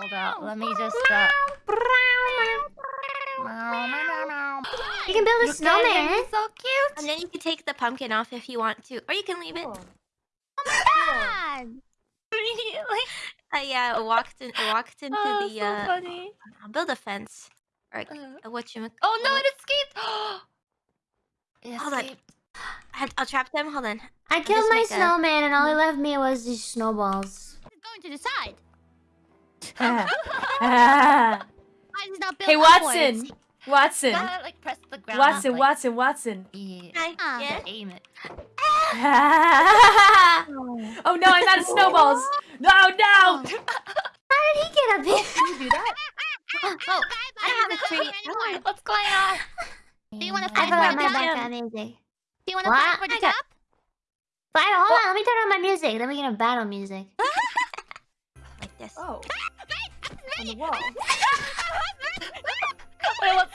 Hold up, let me just. Uh... You can build a Look at him, snowman. he's so cute. And then you can take the pumpkin off if you want to, or you can leave it. God. I yeah, I walked in, I walked into Oh, the so uh, funny. I'll build a fence. Or Uh, uh, what you? oh no, it escaped. it Hold on. escaped. I, I'll trap them. Hold on. I just killed my make a- snowman and all he left me was these snowballs. going to decide. Hey, Watson. Watson. Gotta like press the ground. Watson, like, Watson, Watson. Yeah. Hi. Ah. Yeah. Aim it. oh no, I'm out of snowballs. No, no. How did he get up here? Can you do that? Oh, I have a tree. anymore. What's going on? Do you want to I fight for forgot the my top? background music. Do you want to What? fight for the? But hold on, let me turn on my music. Then we can have battle music. Like this. Oh. On the wall. Wait, what's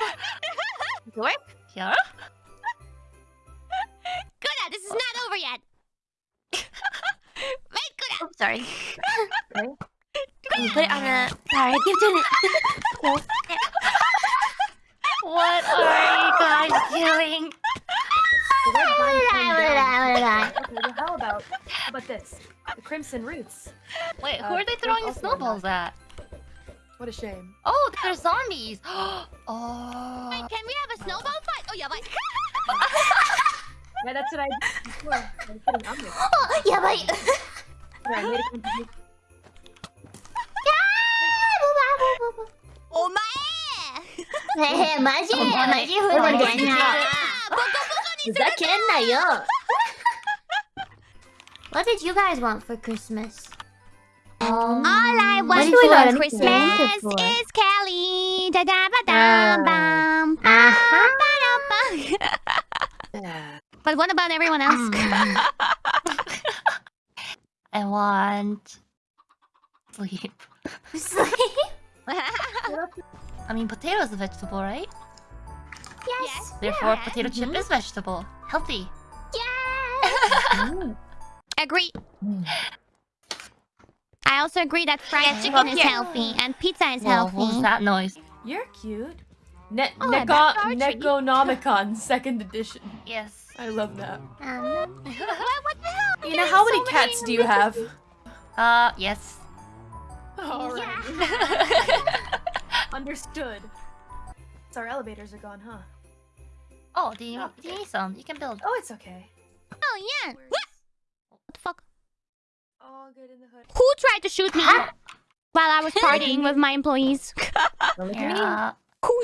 York? Kiara? Good, this is not over yet. Wait, good. Oh, sorry. Okay. You put it on a. Sorry, I keep doing it. What are you guys doing? The red vine came What did I, down. what did I? Okay, well, how about how about this? The crimson roots. Wait, Uh, who are they there's throwing the also snowballs at? What a shame. Oh, they're zombies. oh. Wait, can we have a snowball fight? Oh, yeah, like. Yeah, that's what I did before. I was putting on this. Oh, yeah, but... Yeah, I made a contribution. Oh, my. 네, 맞이, 맞이 Oh, 후원되냐. 아, 부탁했나요? What did you guys want for Christmas? Um, All I want did you for Christmas for? is Calli. Da da ba da bum. Uh-huh. Yeah. But what about everyone else? Mm. I want sleep. Sleep? I mean, potato is a vegetable, right? Yes. Therefore, Yeah. potato chip is vegetable. Healthy. Yes. agree. I also agree that fried Yeah, chicken is here. healthy and pizza is Whoa, what was that noise? You're cute. Ne- Oh, Neco- that's our treat. Neconomicon second edition. Yes. I love that. Um, what, what the hell? You know, how many cats do you have? Uh, yes. Alright. Understood. So our elevators are gone, huh? Oh, do you, do you need some? You can build. Oh, it's okay. Oh, yeah. What the fuck? All good in the hood. Who tried to shoot me while I was partying with my employees? Don't look at me. Yeah. Who,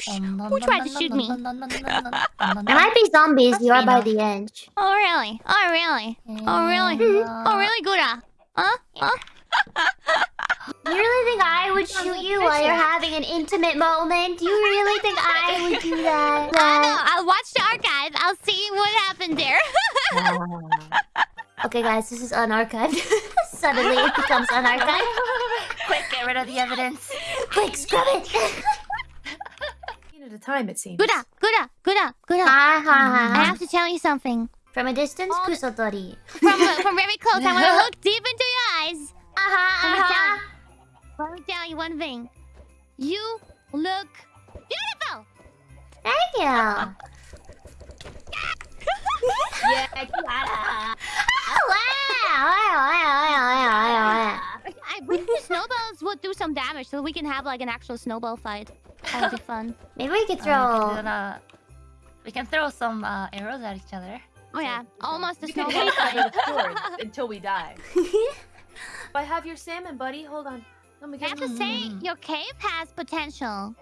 who tried to shoot me? there might be zombies. You are by the edge. Oh, really? Oh, really? Oh, really? Oh, really, Gura? Huh? Huh? You really think I would shoot you while you're having an intimate moment? Do you really think I would do that? I know. I'll watch the archive. I'll see what happened there. Okay, guys, this is unarchived. Suddenly, it becomes unarchived. Quick, get rid of the evidence. Quick, scrub it. One at a time, it seems. Gura, Gura, Gura, Gura. Ha ha I have to tell you something. From a distance, All the- kusotori. From uh, from very close, I want to look deep into your eyes. Aha, Let me uh-huh. tell aha. you. Let me tell you one thing. You look beautiful. Thank you. Uh, Yeah, Kiara. Oh, wow, wow, wow, wow, wow, wow. I wish the snowballs would do some damage so we can have like an actual snowball fight. That would be fun. Maybe we could Uh, we, can throw. we can throw some uh, arrows at each other. Oh yeah, almost a You can snowball hit fight. with swords until we die. I have your salmon, buddy. Hold on. Let me I have to say, your cave has potential.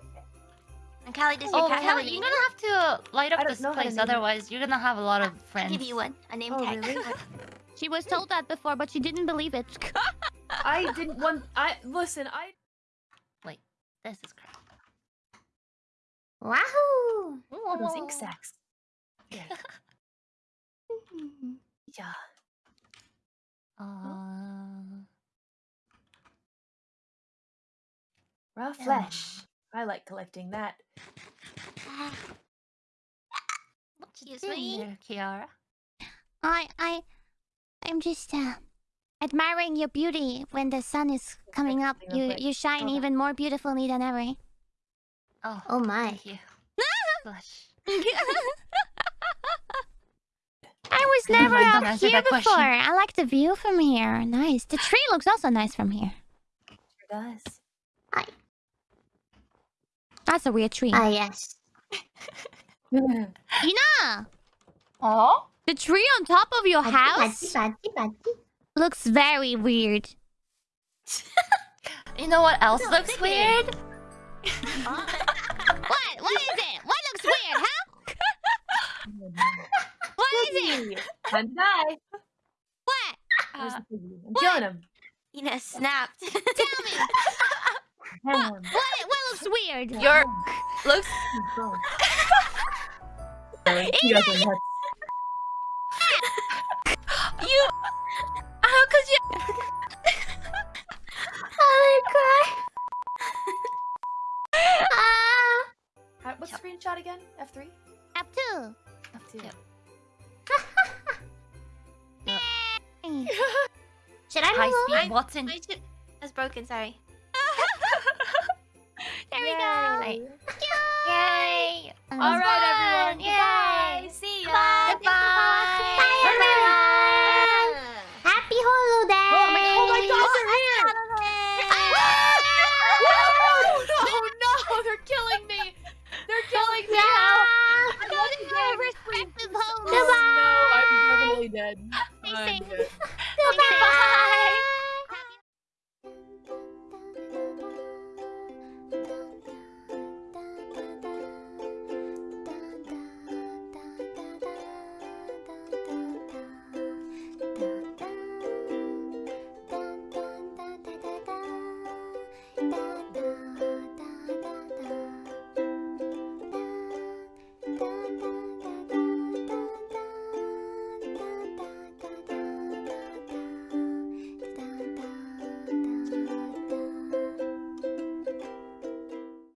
And Calli, does your Oh, cat have Calli, you're gonna have to light up this know how to place, otherwise you're gonna have a lot of I'll friends. give you one. A name Oh, tag. really? She was told that before, but she didn't believe it. I didn't want. I listen. I. Wait, this is crap. Wahoo! Oh, those ink sacs. Yeah. yeah. Uh, Raw Yeah. flesh. I like collecting that. what you Excuse doing me? there, Kiara? I, I, I'm just, uh, admiring your beauty when the sun is coming up. You you shine even more beautifully than ever. Oh, Oh my. thank you. I was never up here that question. before. I like the view from here. Nice. The tree looks also nice from here. Sure does. That's a weird tree. Ah, yes. Ina! Oh? The tree on top of your house. Looks very weird. You know what else looks weird? What? What is it? What looks weird, huh? What is it? Time to die. What? Uh, the piggy? I'm killing him. you snapped. Tell me. Damn. What, what looks weird? Your looks. You guys are nuts. You. F3? Up two. F2. Yep. Hey. Should I High move over? speed Watson. My ship is broken. Sorry. There we go. Yay. Yay! All right, everyone. Yay! Goodbye. Oh, no, I'm definitely dead. Stay safe. Goodbye.